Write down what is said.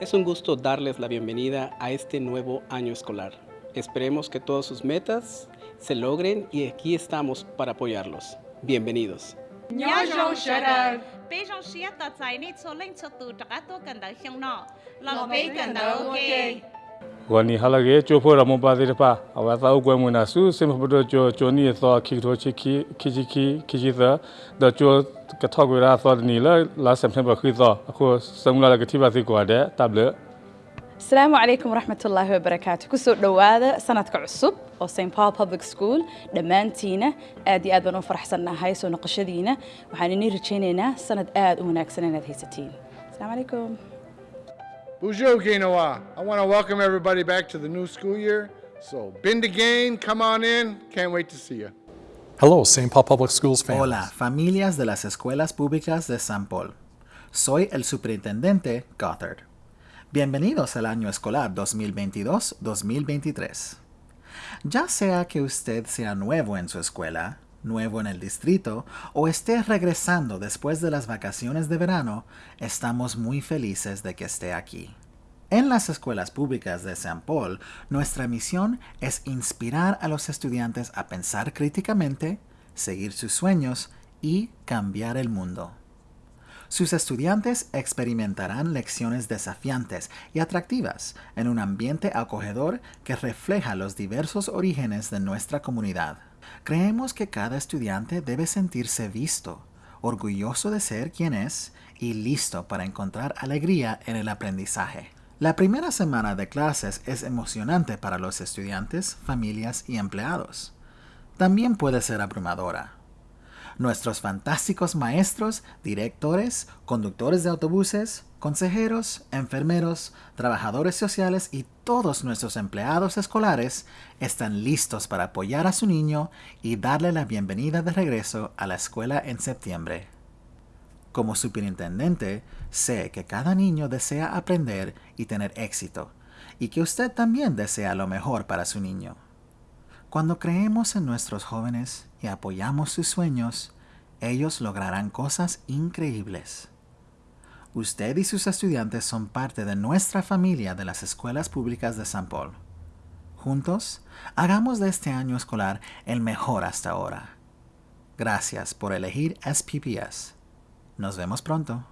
Es un gusto darles la bienvenida a este nuevo año escolar. Esperemos que todas sus metas se logren y aquí estamos para apoyarlos. Bienvenidos. Wani halage cho pho ramo pa de pa awa ta u kwem na su sim pho do cho cho ni so ki tho chi ki ki chi ki ki chi sa da cho ka tho gwe ra so ni la la september khi so ko sam la ga ti ba si ko de table asalaamu calaykum waraxmatullaahi wabarakaatu kusoo dhowaada sanadka cusub oo st paul public school dhammaantiina aad iyo aad baan u faraxsannahay soo noqoshadiina waxaan inii rajaynaynaa sanad aad u wanaagsan inaad Bonjour, Ginoa. I want to welcome everybody back to the new school year. So, been to gain, come on in. Can't wait to see you. Hello, St. Paul Public Schools families. Hola, familias de las escuelas públicas de San Paul. Soy el superintendente Gothard. Bienvenidos al año escolar 2022-2023. Ya sea que usted sea nuevo en su escuela, nuevo en el distrito o esté regresando después de las vacaciones de verano, estamos muy felices de que esté aquí. En las escuelas públicas de San Paul, nuestra misión es inspirar a los estudiantes a pensar críticamente, seguir sus sueños y cambiar el mundo. Sus estudiantes experimentarán lecciones desafiantes y atractivas en un ambiente acogedor que refleja los diversos orígenes de nuestra comunidad. Creemos que cada estudiante debe sentirse visto, orgulloso de ser quien es y listo para encontrar alegría en el aprendizaje. La primera semana de clases es emocionante para los estudiantes, familias y empleados. También puede ser abrumadora. Nuestros fantásticos maestros, directores, conductores de autobuses, consejeros, enfermeros, trabajadores sociales y todos nuestros empleados escolares están listos para apoyar a su niño y darle la bienvenida de regreso a la escuela en septiembre. Como superintendente, sé que cada niño desea aprender y tener éxito, y que usted también desea lo mejor para su niño. Cuando creemos en nuestros jóvenes y apoyamos sus sueños, ellos lograrán cosas increíbles. Usted y sus estudiantes son parte de nuestra familia de las escuelas públicas de San Paul. Juntos, hagamos de este año escolar el mejor hasta ahora. Gracias por elegir SPPS. Nos vemos pronto.